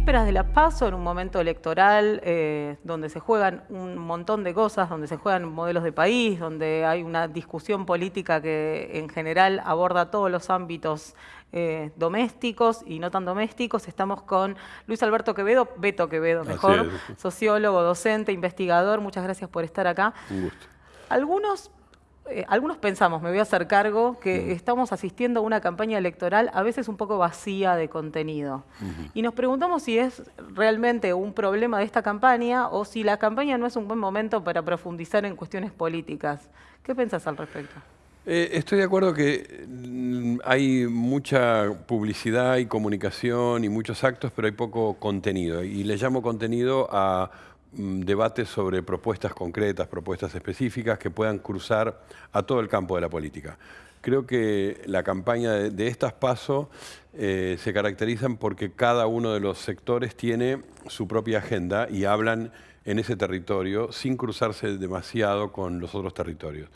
vísperas de la PASO, en un momento electoral eh, donde se juegan un montón de cosas, donde se juegan modelos de país, donde hay una discusión política que en general aborda todos los ámbitos eh, domésticos y no tan domésticos. Estamos con Luis Alberto Quevedo, Beto Quevedo mejor, sociólogo, docente, investigador. Muchas gracias por estar acá. Un gusto. Algunos eh, algunos pensamos, me voy a hacer cargo, que estamos asistiendo a una campaña electoral a veces un poco vacía de contenido. Y nos preguntamos si es realmente un problema de esta campaña o si la campaña no es un buen momento para profundizar en cuestiones políticas. ¿Qué pensás al respecto? Eh, estoy de acuerdo que mm, hay mucha publicidad y comunicación y muchos actos, pero hay poco contenido. Y le llamo contenido a debates sobre propuestas concretas, propuestas específicas que puedan cruzar a todo el campo de la política. Creo que la campaña de, estas pasos eh, se caracterizan porque cada uno de los sectores tiene su propia agenda y hablan en ese territorio sin cruzarse demasiado con los otros territorios.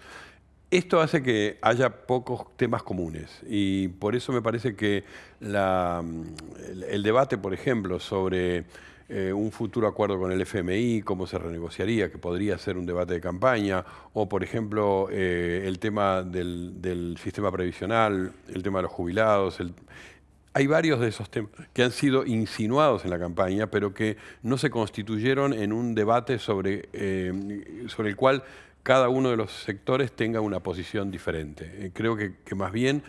Esto hace que haya pocos temas comunes y por eso me parece que el debate, por ejemplo, sobre eh, un futuro acuerdo con el FMI, cómo se renegociaría, que podría ser un debate de campaña, o por ejemplo eh, el tema del, sistema previsional, el tema de los jubilados. Hay varios de esos temas que han sido insinuados en la campaña, pero que no se constituyeron en un debate sobre, eh, el cual cada uno de los sectores tenga una posición diferente. creo que más bien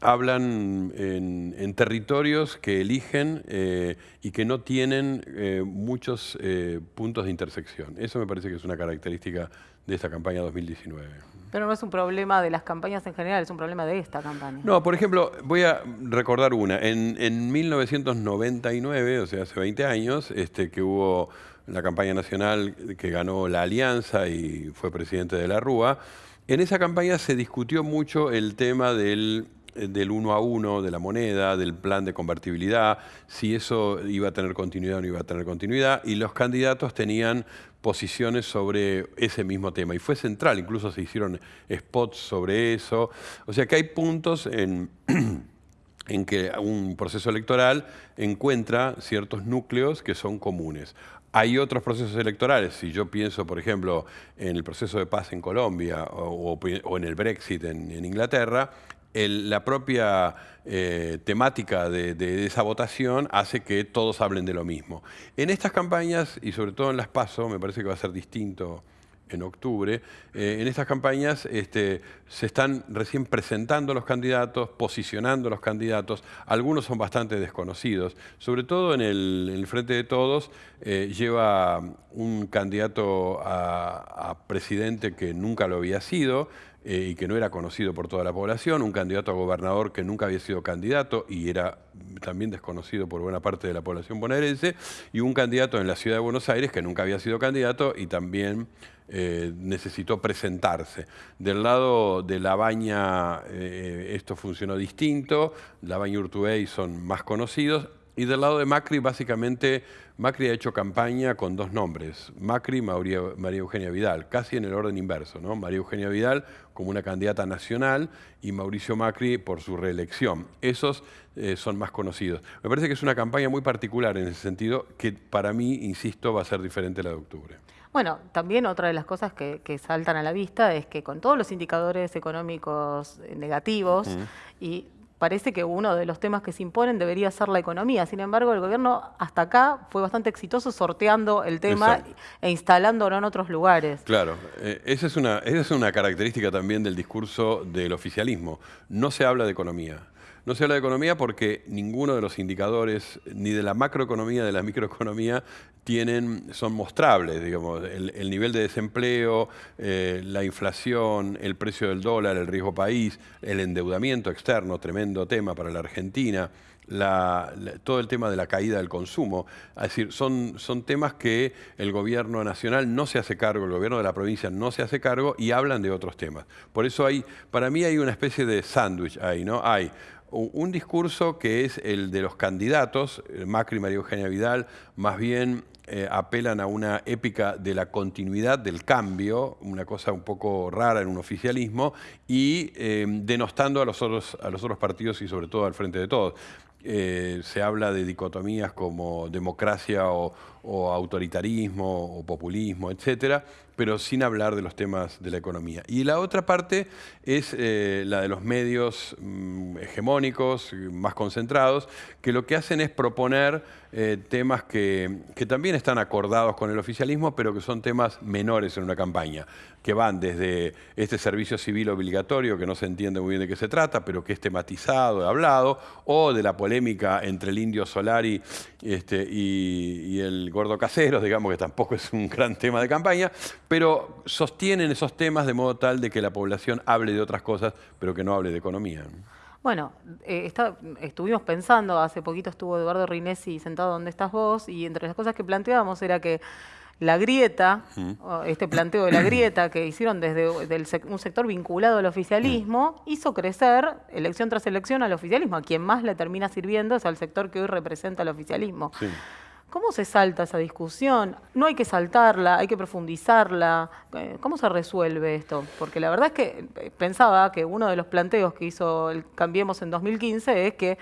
hablan en, territorios que eligen eh, y que no tienen eh, muchos eh, puntos de intersección. Eso me parece que es una característica de esta campaña 2019. Pero no es un problema de las campañas en general, es un problema de esta campaña. No, por ejemplo, voy a recordar una. En, 1999, o sea, hace 20 años, este, que hubo la campaña nacional que ganó la Alianza y fue presidente de la Rúa, en esa campaña se discutió mucho el tema del del uno a uno de la moneda, del plan de convertibilidad, si eso iba a tener continuidad o no iba a tener continuidad, y los candidatos tenían posiciones sobre ese mismo tema. Y fue central, incluso se hicieron spots sobre eso. O sea que hay puntos en, en que un proceso electoral encuentra ciertos núcleos que son comunes. Hay otros procesos electorales, si yo pienso, por ejemplo, en el proceso de paz en Colombia o, en el Brexit en Inglaterra, la propia eh, temática de, esa votación hace que todos hablen de lo mismo. En estas campañas, y sobre todo en las PASO, me parece que va a ser distinto en octubre, eh, en estas campañas este, se están recién presentando los candidatos, posicionando los candidatos, algunos son bastante desconocidos, sobre todo en el, Frente de Todos eh, lleva un candidato a presidente que nunca lo había sido, eh, y que no era conocido por toda la población, un candidato a gobernador que nunca había sido candidato y era también desconocido por buena parte de la población bonaerense, y un candidato en la ciudad de Buenos Aires que nunca había sido candidato y también eh, necesitó presentarse. Del lado de La Baña eh, esto funcionó distinto, La Baña y Urtubey son más conocidos, y del lado de Macri, básicamente, Macri ha hecho campaña con dos nombres, Macri y María, Eugenia Vidal, casi en el orden inverso, ¿no? María Eugenia Vidal como una candidata nacional y Mauricio Macri por su reelección. Esos eh, son más conocidos. Me parece que es una campaña muy particular en ese sentido, que para mí, insisto, va a ser diferente la de octubre. Bueno, también otra de las cosas que, saltan a la vista es que con todos los indicadores económicos negativos y parece que uno de los temas que se imponen debería ser la economía. Sin embargo, el gobierno hasta acá fue bastante exitoso sorteando el tema e instalándolo en otros lugares. Claro, eh, esa, es una, esa es una característica también del discurso del oficialismo. No se habla de economía. No se habla de economía porque ninguno de los indicadores, ni de la macroeconomía, de la microeconomía, tienen, son mostrables, digamos, el, nivel de desempleo, eh, la inflación, el precio del dólar, el riesgo país, el endeudamiento externo, tremendo tema para la Argentina, todo el tema de la caída del consumo. Es decir, son, son temas que el gobierno nacional no se hace cargo, el gobierno de la provincia no se hace cargo y hablan de otros temas. Por eso hay, para mí hay una especie de sándwich ahí, ¿no? Hay un discurso que es el de los candidatos, Macri y María Eugenia Vidal, más bien eh, apelan a una épica de la continuidad del cambio, una cosa un poco rara en un oficialismo, y eh, denostando a los, otros, a los otros partidos y sobre todo al frente de todos. Eh, se habla de dicotomías como democracia o, autoritarismo o populismo, etcétera, pero sin hablar de los temas de la economía. Y la otra parte es eh, la de los medios mm, hegemónicos, más concentrados, que lo que hacen es proponer eh, temas que, que, también están acordados con el oficialismo, pero que son temas menores en una campaña, que van desde este servicio civil obligatorio, que no se entiende muy bien de qué se trata, pero que es tematizado, hablado, o de la polémica entre el indio Solari este, y, el gordo Caseros, digamos que tampoco es un gran tema de campaña, pero sostienen esos temas de modo tal de que la población hable de otras cosas, pero que no hable de economía. Bueno, eh, estuvimos pensando, hace poquito estuvo Eduardo Rinesi sentado donde estás vos, y entre las cosas que planteábamos era que la grieta, este planteo de la grieta que hicieron desde un sector vinculado al oficialismo, hizo crecer elección tras elección al oficialismo. A quien más le termina sirviendo es al sector que hoy representa al oficialismo. ¿Cómo se salta esa discusión? No hay que saltarla, hay que profundizarla. Eh, ¿Cómo se resuelve esto? Porque la verdad es que eh, pensaba que uno de los planteos que hizo el Cambiemos en 2015 es que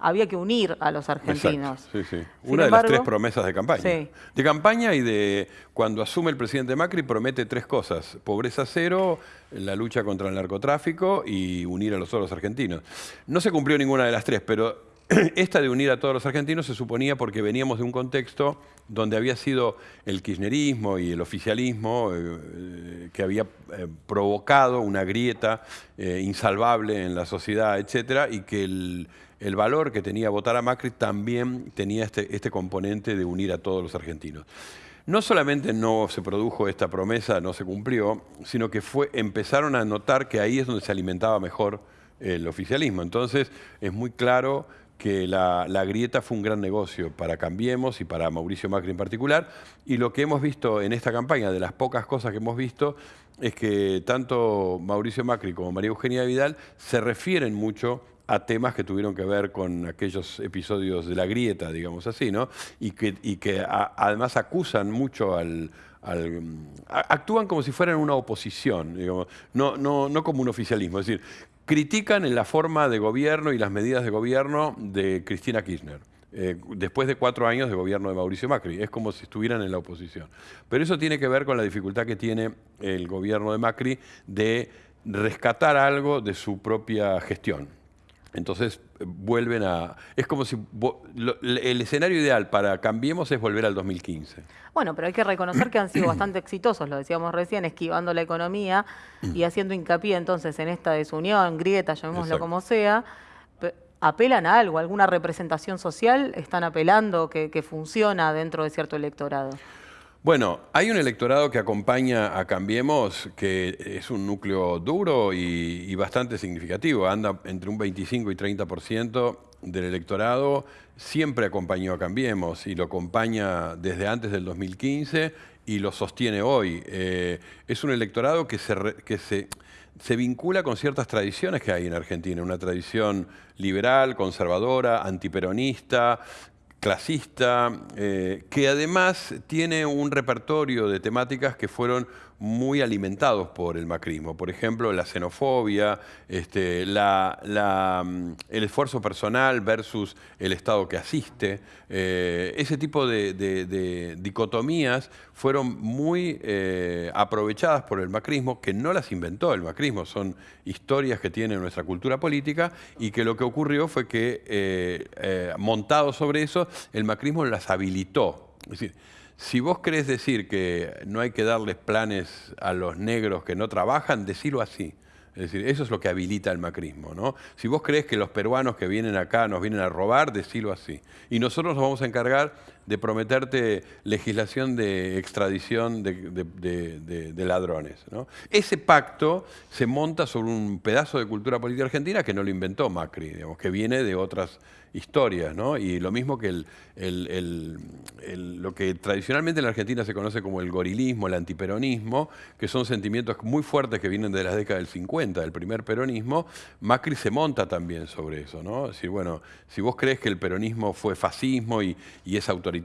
había que unir a los argentinos. Sí, sí. Una de las tres promesas de campaña. De campaña y de cuando asume el presidente Macri promete tres cosas. Pobreza cero, la lucha contra el narcotráfico y unir a los otros argentinos. No se cumplió ninguna de las tres, pero esta de unir a todos los argentinos se suponía porque veníamos de un contexto donde había sido el kirchnerismo y el oficialismo eh, que había eh, provocado una grieta eh, insalvable en la sociedad, etcétera, y que el el valor que tenía votar a Macri también tenía este, este componente de unir a todos los argentinos. No solamente no se produjo esta promesa, no se cumplió, sino que fue, empezaron a notar que ahí es donde se alimentaba mejor el oficialismo. Entonces es muy claro que la, la, grieta fue un gran negocio para Cambiemos y para Mauricio Macri en particular. Y lo que hemos visto en esta campaña, de las pocas cosas que hemos visto, es que tanto Mauricio Macri como María Eugenia Vidal se refieren mucho a temas que tuvieron que ver con aquellos episodios de la grieta, digamos así, ¿no? Y que, que además acusan mucho al, actúan como si fueran una oposición, digamos, no, no, no como un oficialismo, es decir, critican en la forma de gobierno y las medidas de gobierno de Cristina Kirchner. Eh, después de cuatro años de gobierno de Mauricio Macri. Es como si estuvieran en la oposición. Pero eso tiene que ver con la dificultad que tiene el gobierno de Macri de rescatar algo de su propia gestión. Entonces eh, vuelven a... Es como si... el escenario ideal para Cambiemos es volver al 2015. Bueno, pero hay que reconocer que han sido bastante exitosos, lo decíamos recién, esquivando la economía y haciendo hincapié entonces en esta desunión, grieta, llamémoslo como sea. ¿Apelan a algo, alguna representación social? ¿Están apelando que, que funciona dentro de cierto electorado? Bueno, hay un electorado que acompaña a Cambiemos, que es un núcleo duro y, bastante significativo. Anda entre un 25 y 30% del electorado. Siempre acompañó a Cambiemos y lo acompaña desde antes del 2015 y lo sostiene hoy. Eh, es un electorado que se, que se, se vincula con ciertas tradiciones que hay en Argentina, una tradición liberal, conservadora, antiperonista, clasista, eh, que además tiene un repertorio de temáticas que fueron muy alimentados por el macrismo. Por ejemplo, la xenofobia, este, mm, el esfuerzo personal versus el Estado que asiste. Eh, ese tipo de, dicotomías fueron muy eh, aprovechadas por el macrismo, que no las inventó el macrismo, son historias que tiene nuestra cultura política y que lo que ocurrió fue que, eh, montado sobre eso, el macrismo las habilitó. Es decir, si vos querés decir que no hay que darles planes a los negros que no trabajan, decilo así. Es decir, eso es lo que habilita el macrismo, ¿no? Si vos crees que los peruanos que vienen acá nos vienen a robar, decilo así. Y nosotros nos vamos a encargar de prometerte legislación de extradición de, ladrones. Ese pacto se monta sobre un pedazo de cultura política argentina que no lo inventó Macri, digamos, que viene de otras historias. Y lo mismo que lo que tradicionalmente en la Argentina se conoce como el gorilismo, el antiperonismo, que son sentimientos muy fuertes que vienen de las décadas del 50, del primer peronismo, Macri se monta también sobre eso, ¿no? Si, bueno, si vos crees que el peronismo fue fascismo y es autoritario,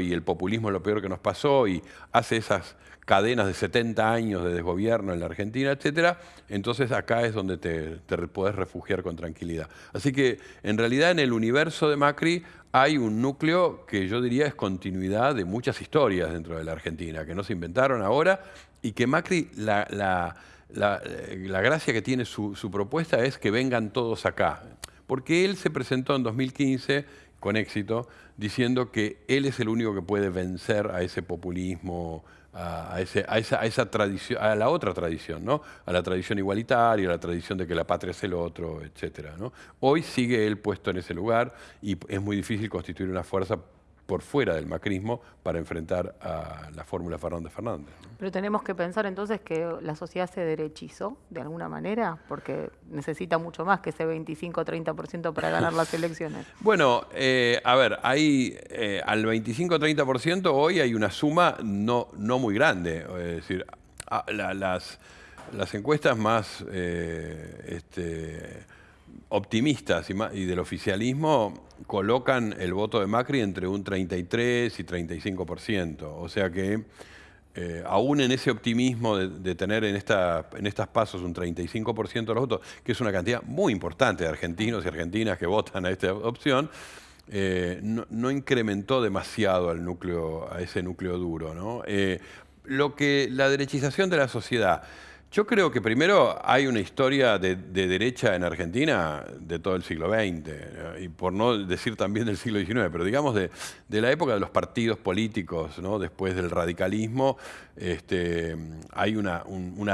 y el populismo es lo peor que nos pasó y hace esas cadenas de 70 años de desgobierno en la Argentina, etcétera, entonces acá es donde te, te podés refugiar con tranquilidad. Así que en realidad en el universo de Macri hay un núcleo que yo diría es continuidad de muchas historias dentro de la Argentina, que no se inventaron ahora y que Macri, la, la, gracia que tiene su, su propuesta es que vengan todos acá. Porque él se presentó en 2015 con éxito, diciendo que él es el único que puede vencer a ese populismo a, esa, a, esa, tradición, a la otra tradición, ¿no? a la tradición igualitaria, a la tradición de que la patria es el otro, etc. ¿no? Hoy sigue él puesto en ese lugar y es muy difícil constituir una fuerza por fuera del macrismo para enfrentar a la fórmula Fernández Fernández. Pero tenemos que pensar entonces que la sociedad se derechizó de alguna manera, porque necesita mucho más que ese 25-30% para ganar las elecciones. Bueno, eh, a ver, hay eh, al 25-30% hoy hay una suma no, no muy grande. Es decir, las, las encuestas más eh, este, optimistas y, del oficialismo colocan el voto de Macri entre un 33 y 35%. O sea que eh, aún en ese optimismo de, tener en, esta, en estas pasos un 35% de los votos, que es una cantidad muy importante de argentinos y argentinas que votan a esta opción, eh, no, incrementó demasiado al núcleo, a ese núcleo duro. Eh, lo que la derechización de la sociedad yo creo que primero hay una historia de, derecha en Argentina de todo el siglo XX, y por no decir también del siglo XIX, pero digamos de, la época de los partidos políticos, ¿no? después del radicalismo, este, hay una,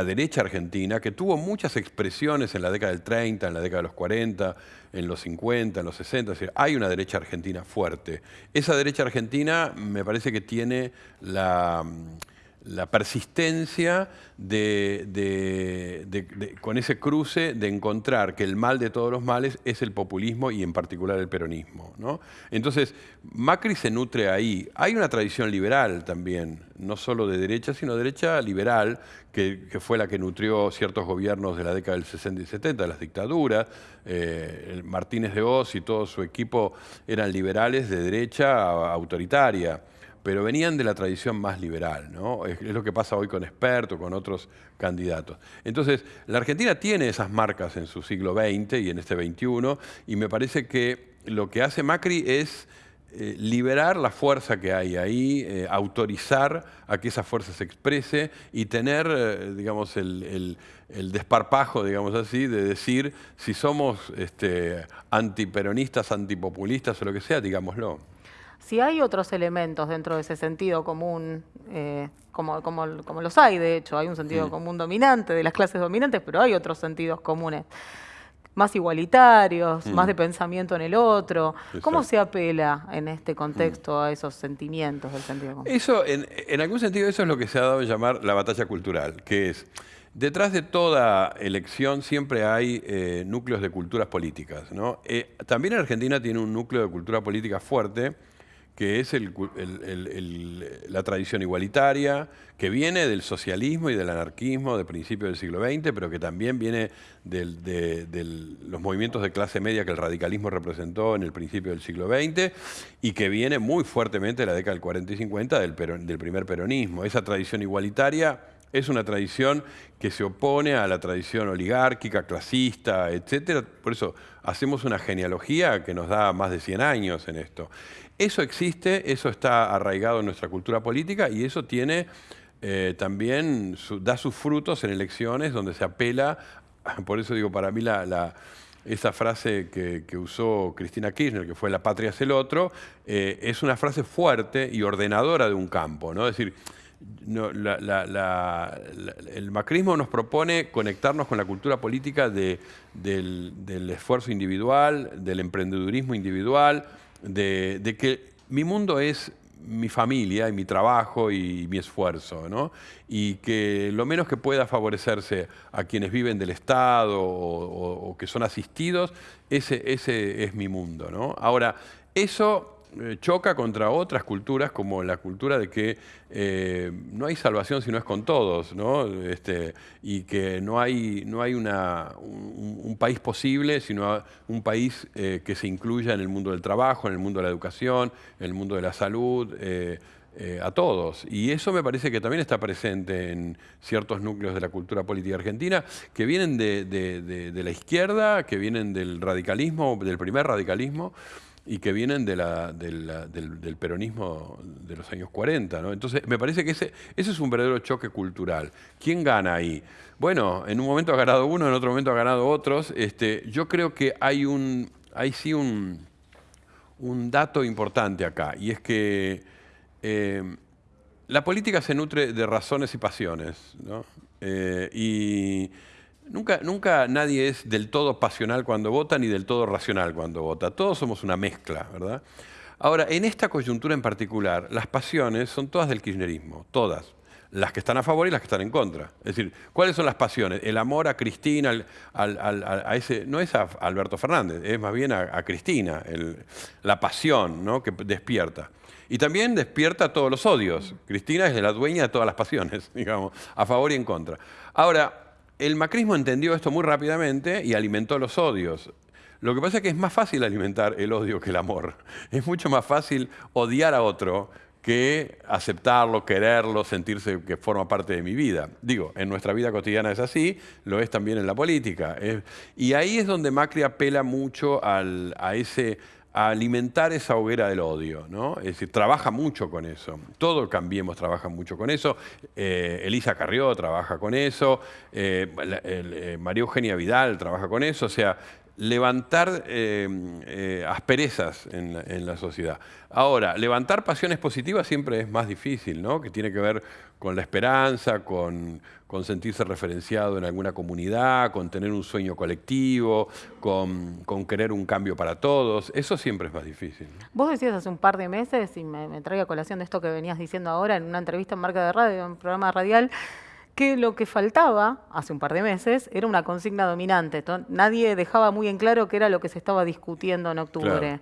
derecha argentina que tuvo muchas expresiones en la década del 30, en la década de los 40, en los 50, en los 60, es decir, hay una derecha argentina fuerte. Esa derecha argentina me parece que tiene la la persistencia de, con ese cruce de encontrar que el mal de todos los males es el populismo y en particular el peronismo. ¿no? Entonces, Macri se nutre ahí. Hay una tradición liberal también, no solo de derecha, sino derecha liberal, que, fue la que nutrió ciertos gobiernos de la década del 60 y 70, las dictaduras. Eh, Martínez de Oz y todo su equipo eran liberales de derecha autoritaria pero venían de la tradición más liberal, ¿no? Es, lo que pasa hoy con Experto, con otros candidatos. Entonces, la Argentina tiene esas marcas en su siglo XX y en este XXI, y me parece que lo que hace Macri es eh, liberar la fuerza que hay ahí, eh, autorizar a que esa fuerza se exprese y tener, eh, digamos, el, desparpajo, digamos así, de decir si somos este, antiperonistas, antipopulistas o lo que sea, digámoslo. Si hay otros elementos dentro de ese sentido común, eh, como, como, los hay, de hecho, hay un sentido común dominante de las clases dominantes, pero hay otros sentidos comunes más igualitarios, más mm. de pensamiento en el otro. ¿Cómo se apela en este contexto a esos sentimientos del sentido común? Eso, en, algún sentido, eso es lo que se ha dado a llamar la batalla cultural, que es, detrás de toda elección siempre hay eh, núcleos de culturas políticas. Eh, también en Argentina tiene un núcleo de cultura política fuerte, que es la tradición igualitaria, que viene del socialismo y del anarquismo de principios del siglo XX, pero que también viene de, los movimientos de clase media que el radicalismo representó en el principio del siglo XX y que viene muy fuertemente de la década del 40 y 50 del, del primer peronismo. Esa tradición igualitaria es una tradición que se opone a la tradición oligárquica, clasista, etc. Por eso hacemos una genealogía que nos da más de 100 años en esto. Eso existe, eso está arraigado en nuestra cultura política y eso tiene eh, también, da sus frutos en elecciones donde se apela, por eso digo, para mí la, esa frase que, usó Cristina Kirchner, que fue la patria es el otro, eh, es una frase fuerte y ordenadora de un campo, ¿no? Es decir, el macrismo nos propone conectarnos con la cultura política del, esfuerzo individual, del emprendedurismo individual, de, que mi mundo es mi familia y mi trabajo y mi esfuerzo, ¿no? Y que lo menos que pueda favorecerse a quienes viven del Estado o, que son asistidos, ese, ese, es mi mundo, ¿no? Ahora, eso choca contra otras culturas, como la cultura de que eh, no hay salvación si no es con todos, ¿no? Este, y que no hay, no hay una, un, país posible, sino un país eh, que se incluya en el mundo del trabajo, en el mundo de la educación, en el mundo de la salud, a todos. Y eso me parece que también está presente en ciertos núcleos de la cultura política argentina, que vienen de, de la izquierda, que vienen del radicalismo, del primer radicalismo, y que vienen del, peronismo de los años 40. ¿no? Entonces, me parece que ese, es un verdadero choque cultural. ¿Quién gana ahí? Bueno, en un momento ha ganado uno, en otro momento ha ganado otros. Este, yo creo que hay, un, hay sí un, un dato importante acá, y es que eh, la política se nutre de razones y pasiones. ¿no? Eh, y Nunca, nunca nadie es del todo pasional cuando vota ni del todo racional cuando vota. Todos somos una mezcla, ¿verdad? Ahora, en esta coyuntura en particular, las pasiones son todas del kirchnerismo, todas. Las que están a favor y las que están en contra. Es decir, ¿cuáles son las pasiones? El amor a Cristina, a ese, no es a Alberto Fernández, es más bien a, Cristina, la pasión ¿no? que despierta. Y también despierta todos los odios. Cristina es la dueña de todas las pasiones, digamos, a favor y en contra. Ahora, el macrismo entendió esto muy rápidamente y alimentó los odios. Lo que pasa es que es más fácil alimentar el odio que el amor. Es mucho más fácil odiar a otro que aceptarlo, quererlo, sentirse que forma parte de mi vida. Digo, en nuestra vida cotidiana es así, lo es también en la política. y ahí es donde Macri apela mucho a ese a alimentar esa hoguera del odio, ¿no? Es decir, trabaja mucho con eso. Todo Cambiemos trabaja mucho con eso. Eh, Elisa Carrió trabaja con eso. Eh, eh, María Eugenia Vidal trabaja con eso. O sea, levantar asperezas en la, sociedad. Ahora, levantar pasiones positivas siempre es más difícil, ¿no? Que tiene que ver con la esperanza, con, sentirse referenciado en alguna comunidad, con tener un sueño colectivo, con, querer un cambio para todos. Eso siempre es más difícil. Vos decías hace un par de meses, y me, me traigo a colación de esto que venías diciendo ahora en una entrevista en Marca de Radio, en un programa radial, que lo que faltaba hace un par de meses era una consigna dominante. Nadie dejaba muy en claro qué era lo que se estaba discutiendo en octubre.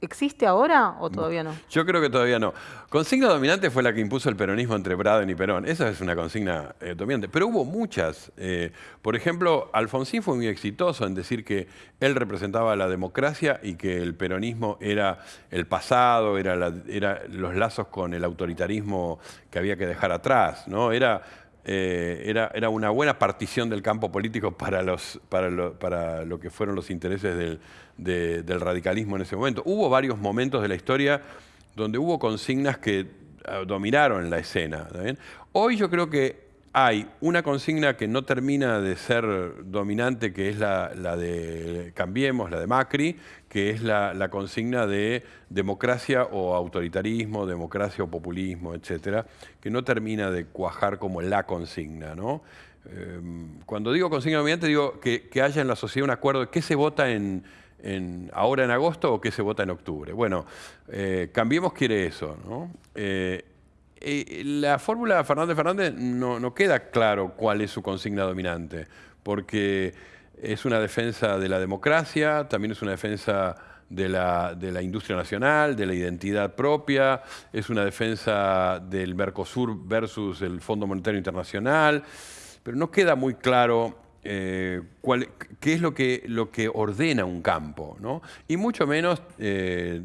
¿Existe ahora o todavía no? Yo creo que todavía no. Consigna dominante fue la que impuso el peronismo entre Braden y Perón. Esa es una consigna eh, dominante. Pero hubo muchas. Eh, por ejemplo, Alfonsín fue muy exitoso en decir que él representaba la democracia y que el peronismo era el pasado, era, los lazos con el autoritarismo que había que dejar atrás. ¿no? Era eh, era, era, una buena partición del campo político para, los, para, lo, para lo que fueron los intereses del, del, radicalismo en ese momento. Hubo varios momentos de la historia donde hubo consignas que ah, dominaron la escena. Hoy yo creo que hay una consigna que no termina de ser dominante, que es la, de Cambiemos, la de Macri, que es la, consigna de democracia o autoritarismo, democracia o populismo, etcétera, que no termina de cuajar como la consigna. ¿no? Em, cuando digo consigna dominante, digo que, haya en la sociedad un acuerdo de qué se vota ahora en agosto o qué se vota en octubre. Bueno, eh, Cambiemos quiere eso. ¿no? Eh, eh, la fórmula Fernández Fernández no, queda claro cuál es su consigna dominante, porque es una defensa de la democracia, también es una defensa de la, industria nacional, de la identidad propia, es una defensa del Mercosur versus el Fondo Monetario Internacional, pero no queda muy claro eh, qué es lo que, ordena un campo, ¿no? y mucho menos eh,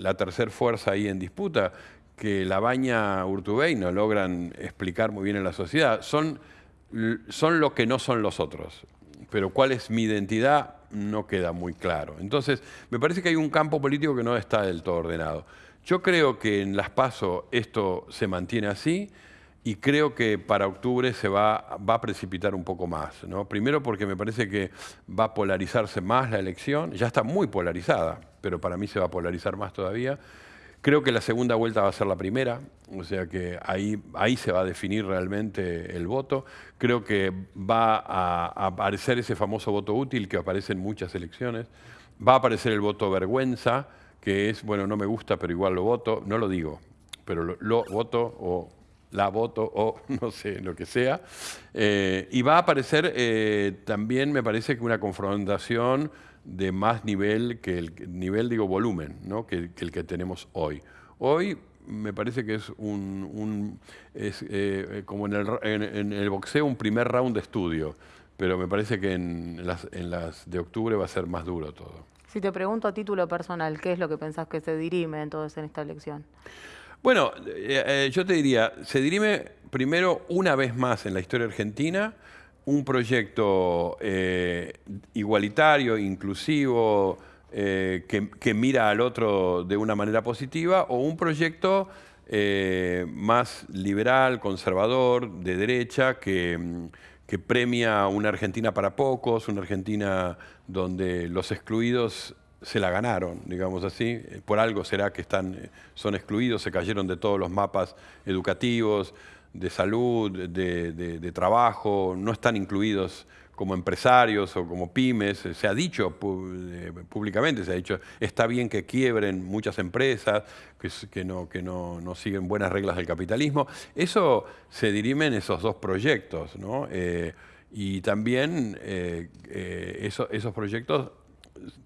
la tercera fuerza ahí en disputa, que la baña Urtubey no logran explicar muy bien en la sociedad. Son, son lo que no son los otros. Pero cuál es mi identidad no queda muy claro. Entonces, me parece que hay un campo político que no está del todo ordenado. Yo creo que en las PASO esto se mantiene así y creo que para octubre se va, va a precipitar un poco más. ¿no? Primero porque me parece que va a polarizarse más la elección, ya está muy polarizada, pero para mí se va a polarizar más todavía. Creo que la segunda vuelta va a ser la primera, o sea que ahí, ahí se va a definir realmente el voto. Creo que va a, aparecer ese famoso voto útil que aparece en muchas elecciones. Va a aparecer el voto vergüenza, que es, bueno, no me gusta, pero igual lo voto. No lo digo, pero lo, voto o la voto o no sé, lo que sea. Eh, y va a aparecer eh, también, me parece que una confrontación de más nivel que el nivel, digo, volumen, ¿no? que, el que tenemos hoy. Hoy me parece que es un, es, eh, como en el, en el boxeo un primer round de estudio, pero me parece que en las, en las de octubre va a ser más duro todo. Si te pregunto a título personal, ¿qué es lo que pensás que se dirime entonces en esta elección? Bueno, eh, eh, yo te diría, se dirime primero una vez más en la historia argentina un proyecto eh, igualitario, inclusivo, que, mira al otro de una manera positiva, o un proyecto más liberal, conservador, de derecha, que que premia una Argentina para pocos, una Argentina donde los excluidos se la ganaron, digamos así. Por algo será que están, son excluidos, se cayeron de todos los mapas educativos, de salud, de, trabajo, no están incluidos como empresarios o como pymes, se ha dicho eh, públicamente, se ha dicho, está bien que quiebren muchas empresas, que, no, que no, siguen buenas reglas del capitalismo. Eso se dirime en esos dos proyectos, ¿no? Eh, y también eh, esos proyectos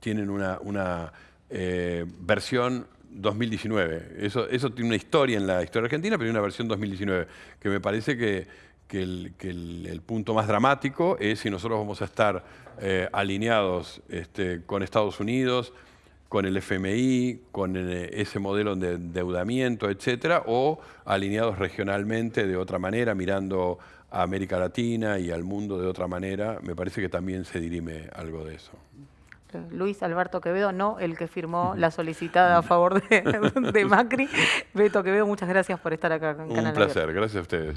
tienen una, una versión 2019. Eso, tiene una historia en la historia argentina, pero hay una versión 2019, que me parece que, que, el, punto más dramático es si nosotros vamos a estar eh, alineados este, con Estados Unidos, con el FMI, con eh, ese modelo de endeudamiento, etcétera, o alineados regionalmente de otra manera, mirando a América Latina y al mundo de otra manera, me parece que también se dirime algo de eso. Luis Alberto Quevedo, no el que firmó la solicitada a favor de, Macri. Beto Quevedo, muchas gracias por estar acá en Un placer, gracias a ustedes.